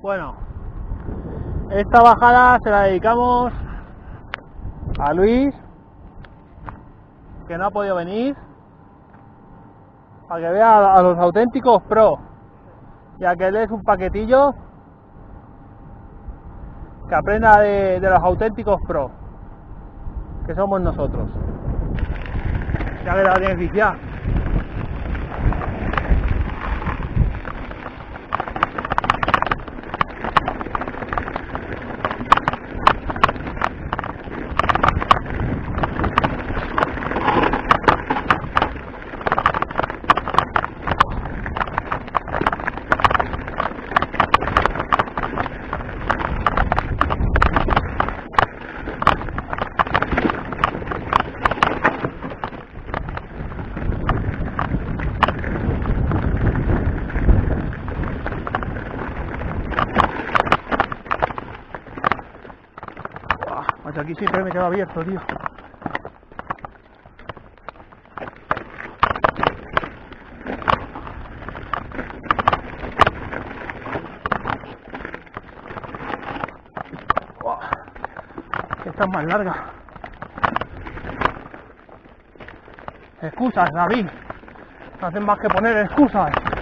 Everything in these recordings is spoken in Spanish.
Bueno, esta bajada se la dedicamos a Luis, que no ha podido venir, para que vea a los auténticos pro, ya que él es un paquetillo, que aprenda de, de los auténticos pro, que somos nosotros. Ya que la tienes. Aquí siempre me quedo abierto, tío. Buah, Esta es más larga. Excusas, David. No hacen más que poner excusas. Ah.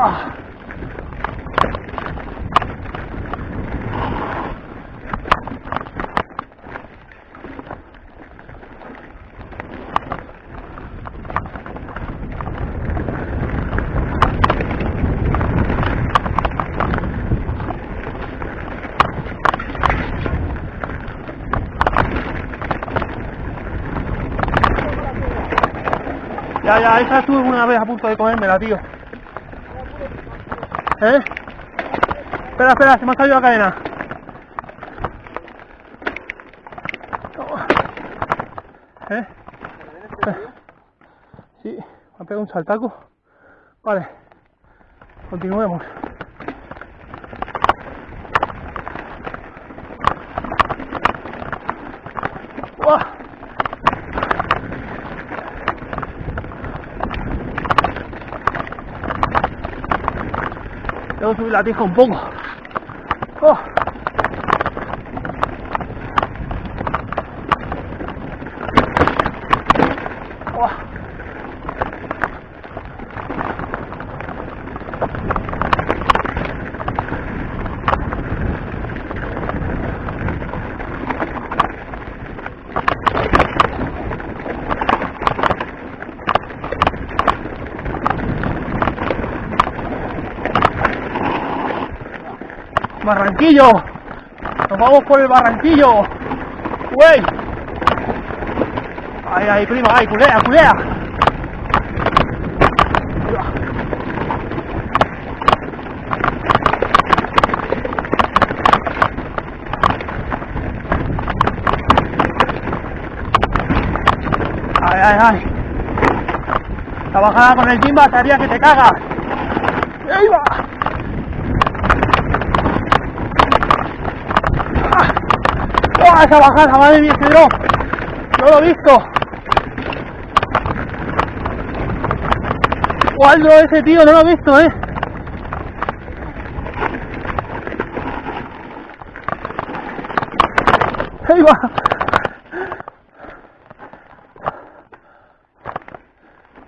Ya, ya, esa estuve una vez a punto de comérmela, tío. ¿Eh? Espera, espera, se me ha caído la cadena. ¿Eh? Sí, me ha pegado un saltaco. Vale, continuemos. Subir la tija un. Oh. Oh. Barranquillo. Nos vamos por el Barranquillo. Güey. Ahí, ahí, prima, ahí, culea, culea. Ay, ay, ay. La bajada con el Jimba te haría que te cagas. ¡Ahí va! ¡Ah, esa bajada, madre mía, ese drop! No lo he visto. ¿Cuál drop ese tío? No lo he visto, eh. Ahí va.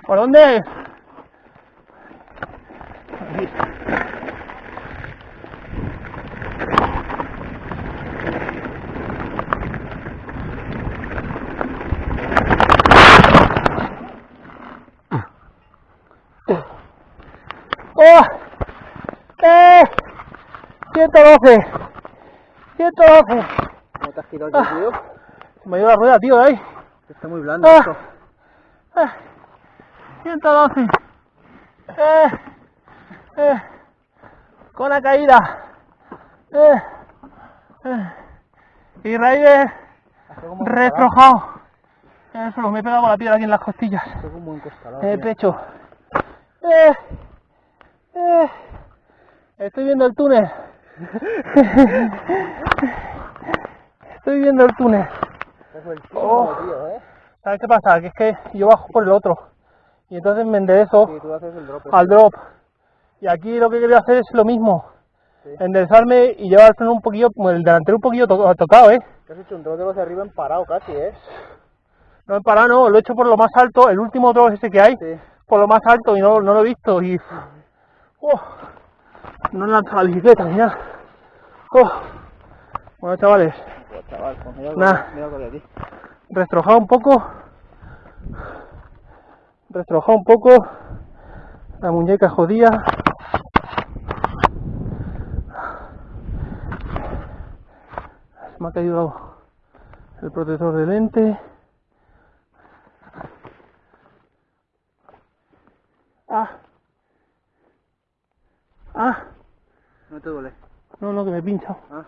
¿Por dónde? 112. 112. ¿Cómo te has girado el tío? Se me dio la rueda, tío, de ahí. Está muy blando Ah. esto. Eh, 112. Eh, eh, con la caída. Eh, eh. Y un retrojado. Eso, me he pegado con la piedra aquí en las costillas. En el pecho. Eh, eh. Estoy viendo el túnel. Estoy viendo el túnel. Es el Oh. tío, ¿eh? ¿Sabes qué pasa? Que es que yo bajo por el otro. Y entonces me enderezo Sí, tú haces el drop. al drop. Y aquí lo que quería hacer es lo mismo. Sí. Enderezarme y llevar el freno un poquillo, el delantero un poquillo to- tocado, ¿eh? Has hecho un drop de los de arriba en parado casi, ¿eh? No he parado, no, lo he hecho por lo más alto, el último drop ese que hay, Sí. por lo más alto y no, no lo he visto y... ¡Oh! no he lanzado la bicicleta nada. ¡Oh! Bueno, chavales, Pues, chaval, pues Nah. aquí. restrojado un poco, restrojado un poco, la muñeca jodida. Se me ha caído el protector de lente. Ah. Ah. No te duele. No, no, que me he pinchado. Ah.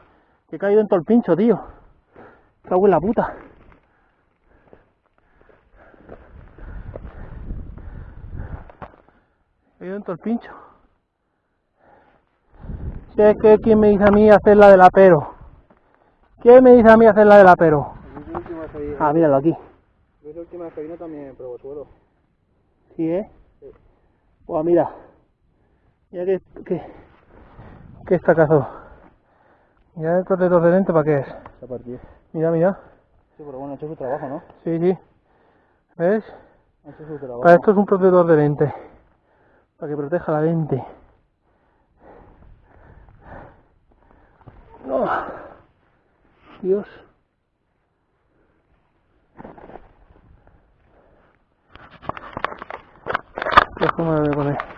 Que he caído en todo el pincho, tío. Cago en la puta. He caído en todo el pincho. Si es que quién me dice a mí hacer la del apero. ¿Quién me dice a mí hacer la del apero? Ah, míralo aquí. Es la última vez que vine también probó suelo. Sí, ¿eh? Sí. Pues mira. Mira que, que, que estacazo. Mira el protector de lente para qué es. Ha partido. Mira, mira. Sí, pero bueno, ha hecho su trabajo, ¿no? Sí, sí. ¿Ves? Ha hecho su trabajo. Para esto es un protector de lente. Para que proteja la lente. No. Dios. ¿Qué forma me voy a poner?